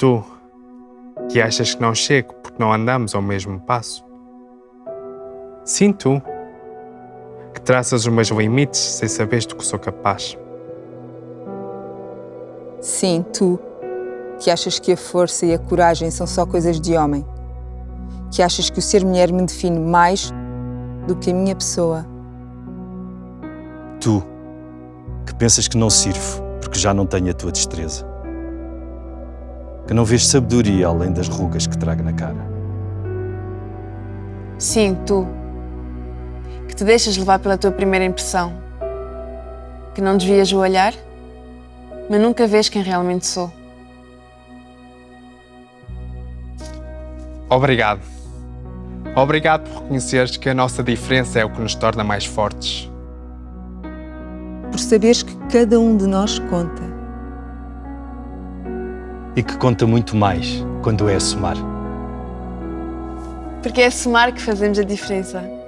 Tu, que achas que não chego porque não andamos ao mesmo passo. Sim, tu, que traças os meus limites sem saberes do que sou capaz. Sim, tu, que achas que a força e a coragem são só coisas de homem. Que achas que o ser mulher me define mais do que a minha pessoa. Tu, que pensas que não sirvo porque já não tenho a tua destreza. Que não vês sabedoria além das rugas que trago na cara. Sim, tu. Que te deixas levar pela tua primeira impressão. Que não desvias o olhar, mas nunca vês quem realmente sou. Obrigado. Obrigado por reconheceres que a nossa diferença é o que nos torna mais fortes. Por saberes que cada um de nós conta e que conta muito mais quando é a somar. Porque é a somar que fazemos a diferença.